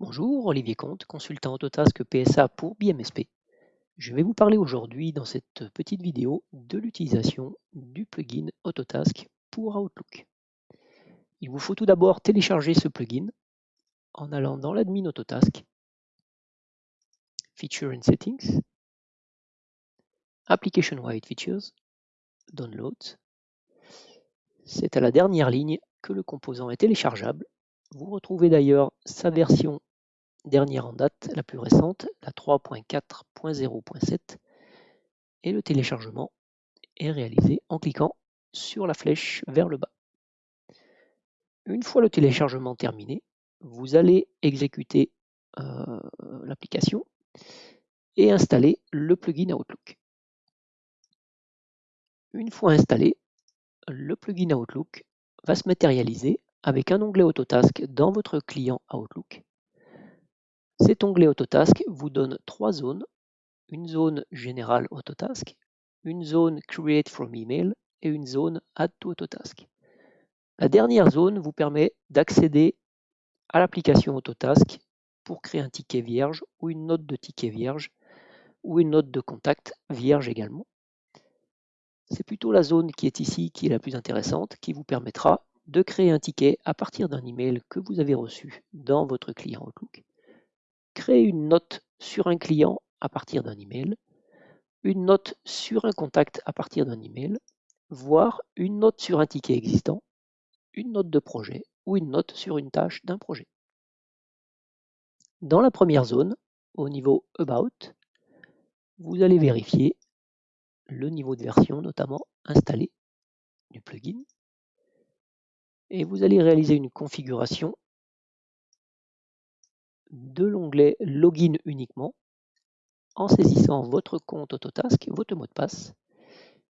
Bonjour, Olivier Comte, consultant Autotask PSA pour BMSP. Je vais vous parler aujourd'hui dans cette petite vidéo de l'utilisation du plugin Autotask pour Outlook. Il vous faut tout d'abord télécharger ce plugin en allant dans l'admin Autotask, Feature and Settings, Application Wide Features, Downloads. C'est à la dernière ligne que le composant est téléchargeable. Vous retrouvez d'ailleurs sa version dernière en date, la plus récente, la 3.4.0.7, et le téléchargement est réalisé en cliquant sur la flèche vers le bas. Une fois le téléchargement terminé, vous allez exécuter euh, l'application et installer le plugin Outlook. Une fois installé, le plugin Outlook va se matérialiser avec un onglet Autotask dans votre client Outlook cet onglet Autotask vous donne trois zones, une zone générale Autotask, une zone Create from Email et une zone Add to Autotask. La dernière zone vous permet d'accéder à l'application Autotask pour créer un ticket vierge ou une note de ticket vierge ou une note de contact vierge également. C'est plutôt la zone qui est ici qui est la plus intéressante, qui vous permettra de créer un ticket à partir d'un email que vous avez reçu dans votre client Outlook. Créer une note sur un client à partir d'un email, une note sur un contact à partir d'un email, voire une note sur un ticket existant, une note de projet ou une note sur une tâche d'un projet. Dans la première zone, au niveau About, vous allez vérifier le niveau de version notamment installé du plugin et vous allez réaliser une configuration de l'onglet Login uniquement en saisissant votre compte Autotask, votre mot de passe.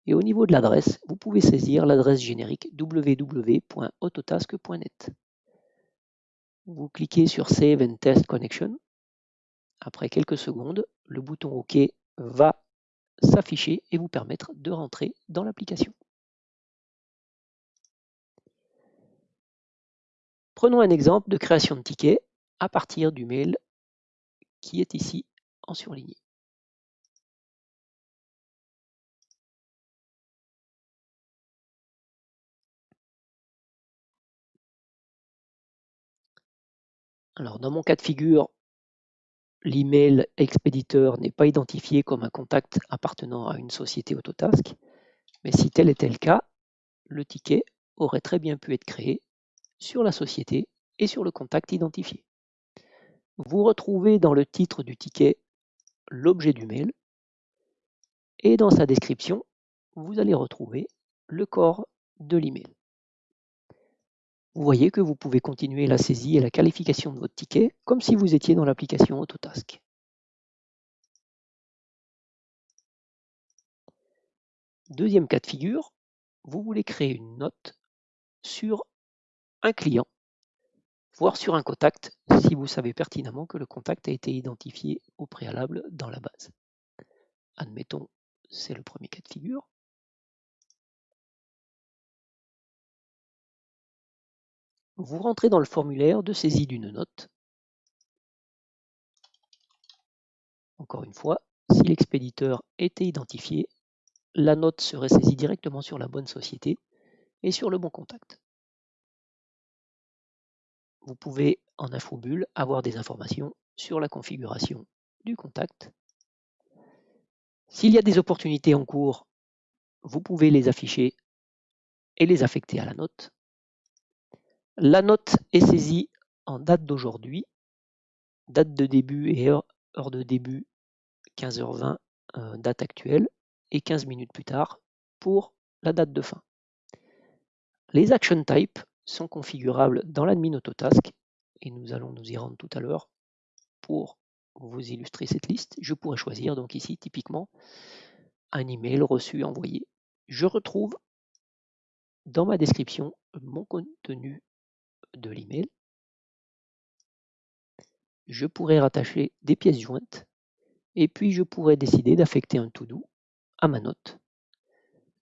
Et au niveau de l'adresse, vous pouvez saisir l'adresse générique www.autotask.net. Vous cliquez sur Save and Test Connection. Après quelques secondes, le bouton OK va s'afficher et vous permettre de rentrer dans l'application. Prenons un exemple de création de ticket à partir du mail qui est ici en surligné. Alors dans mon cas de figure, l'email expéditeur n'est pas identifié comme un contact appartenant à une société Autotask, mais si tel était le cas, le ticket aurait très bien pu être créé sur la société et sur le contact identifié. Vous retrouvez dans le titre du ticket l'objet du mail et dans sa description, vous allez retrouver le corps de l'email. Vous voyez que vous pouvez continuer la saisie et la qualification de votre ticket comme si vous étiez dans l'application Autotask. Deuxième cas de figure, vous voulez créer une note sur un client voire sur un contact si vous savez pertinemment que le contact a été identifié au préalable dans la base. Admettons, c'est le premier cas de figure. Vous rentrez dans le formulaire de saisie d'une note. Encore une fois, si l'expéditeur était identifié, la note serait saisie directement sur la bonne société et sur le bon contact vous pouvez en infobulle avoir des informations sur la configuration du contact. S'il y a des opportunités en cours, vous pouvez les afficher et les affecter à la note. La note est saisie en date d'aujourd'hui, date de début et heure, de début 15h20, euh, date actuelle, et 15 minutes plus tard pour la date de fin. Les action types sont configurables dans l'admin Autotask et nous allons nous y rendre tout à l'heure pour vous illustrer cette liste. Je pourrais choisir donc ici typiquement un email reçu envoyé. Je retrouve dans ma description mon contenu de l'email. Je pourrais rattacher des pièces jointes et puis je pourrais décider d'affecter un to-do à ma note.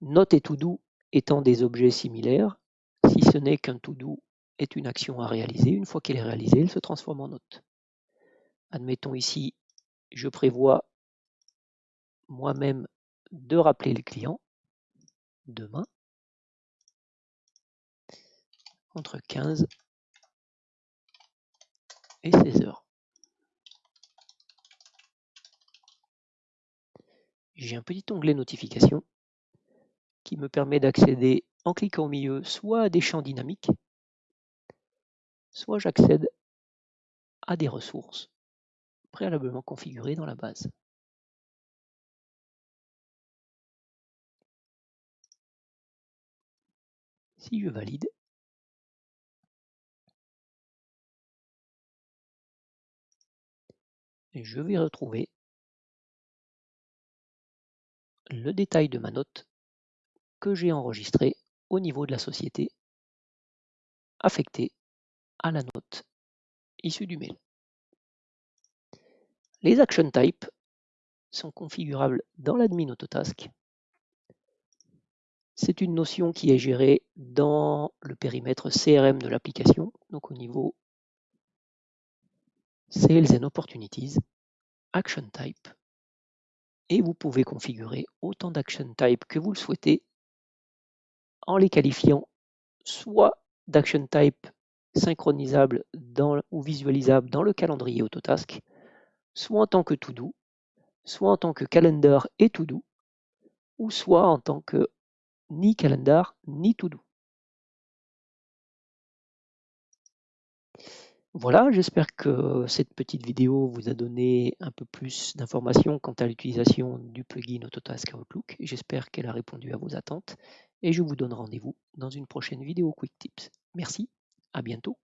Note et to-do étant des objets similaires, si ce n'est qu'un to-do est une action à réaliser, une fois qu'elle est réalisée, elle se transforme en note. Admettons ici, je prévois moi-même de rappeler le client demain entre 15 et 16 heures. J'ai un petit onglet notification qui me permet d'accéder en cliquant au milieu soit à des champs dynamiques, soit j'accède à des ressources préalablement configurées dans la base. Si je valide, je vais retrouver le détail de ma note que j'ai enregistrée au niveau de la société affectée à la note issue du mail. Les action types sont configurables dans l'admin Autotask. C'est une notion qui est gérée dans le périmètre CRM de l'application, donc au niveau Sales and Opportunities, Action Type, et vous pouvez configurer autant d'action type que vous le souhaitez en les qualifiant soit d'action type synchronisable ou visualisable dans le calendrier Autotask, soit en tant que to-do, soit en tant que calendar et to-do, ou soit en tant que ni calendar ni to-do. Voilà, j'espère que cette petite vidéo vous a donné un peu plus d'informations quant à l'utilisation du plugin Autotask Outlook. J'espère qu'elle a répondu à vos attentes et je vous donne rendez-vous dans une prochaine vidéo Quick Tips. Merci, à bientôt.